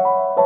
you.